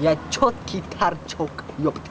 या छोट की थार छोक योप्त